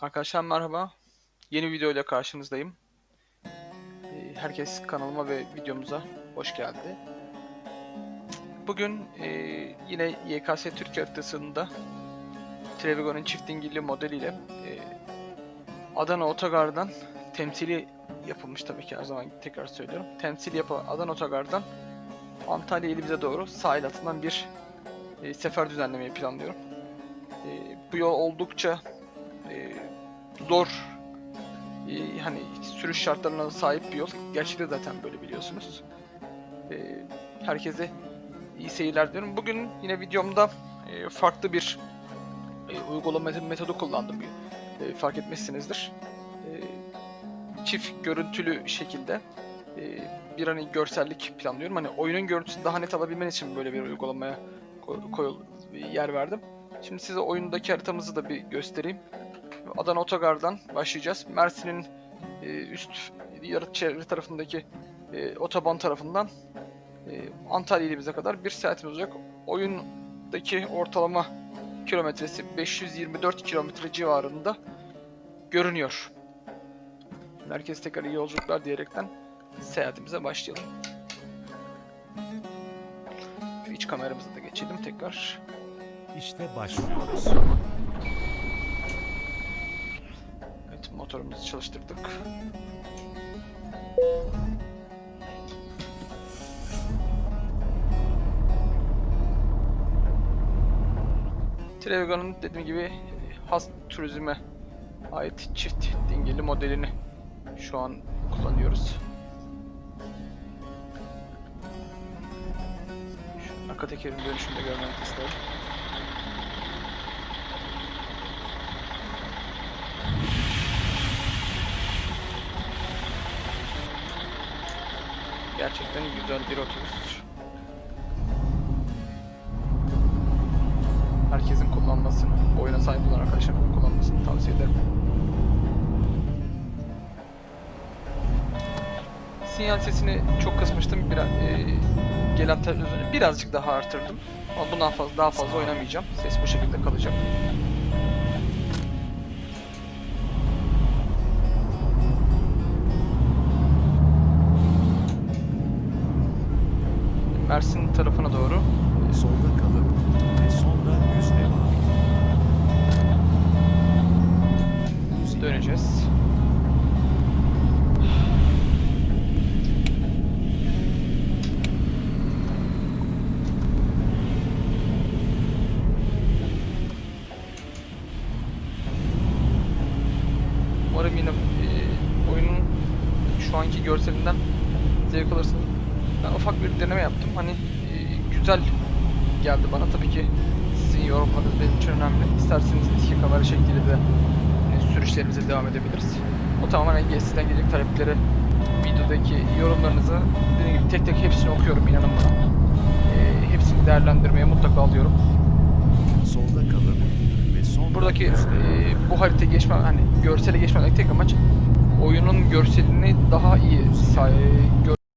Arkadaşlar merhaba. Yeni video ile karşınızdayım. Ee, Herkes kanalıma ve videomuza hoş geldi. Bugün e, yine YKS Türkiye haritasında Trevigo'nun çift dingilli modeliyle e, Adana Otogar'dan temsili yapılmış tabii ki her zaman tekrar söylüyorum. Temsili yapılan Adana Otogar'dan Antalya ilimize doğru sahil hattından bir e, sefer düzenlemeyi planlıyorum. Bu yol oldukça zor e, hani sürüş şartlarına sahip bir yol. Gerçekte zaten böyle biliyorsunuz. E, herkese iyi seyirler diyorum. Bugün yine videomda e, farklı bir e, uygulama metodu kullandım. E, fark etmişsinizdir. E, çift görüntülü şekilde e, bir hani görsellik planlıyorum. Hani oyunun görüntüsünü daha net alabilmen için böyle bir uygulamaya koy, koyul- yer verdim. Şimdi size oyundaki haritamızı da bir göstereyim. Adana Otogar'dan başlayacağız. Mersin'in e, üst yarı çevre tarafındaki e, otoban tarafından e, Antalya ilimize kadar bir saatimiz olacak. Oyundaki ortalama kilometresi 524 kilometre civarında görünüyor. Herkes tekrar iyi yolculuklar diyerekten seyahatimize başlayalım. İç kameramızı da geçelim tekrar. İşte başlıyoruz. Motorumuzu çalıştırdık. Trevigo'nun dediğim gibi has turizme ait çift dingili modelini şu an kullanıyoruz. Şu arka tekerin dönüşünü de görmek isterim. Gerçekten güzel bir otobüs. Herkesin kullanmasını, oyuna sahip olan arkadaşların kullanmasını tavsiye ederim. Sinyal sesini çok kısmıştım. Biraz e, gelen televizyonu birazcık daha artırdım. Ama bundan fazla daha fazla oynamayacağım. Ses bu şekilde kalacak. Mersin tarafına doğru Solda kalıp ve sonra düz devam. döneceğiz. Umarım yine e, oyunun şu anki görselinden zevk alırsınız. Ben ufak bir deneme yaptım. Hani e, güzel geldi bana. Tabii ki sizin yorumlarınız benim için önemli. İsterseniz iki kamera şekliyle de e, sürüşlerimize devam edebiliriz. O tamamen sizden gelecek talepleri, videodaki yorumlarınızı dediğim gibi tek tek hepsini okuyorum inanın bana. E, hepsini değerlendirmeye mutlaka alıyorum. Solda kalıp ve sonra Buradaki e, bu harita geçme hani görsele geçmedeki tek amaç oyunun görselini daha iyi gör,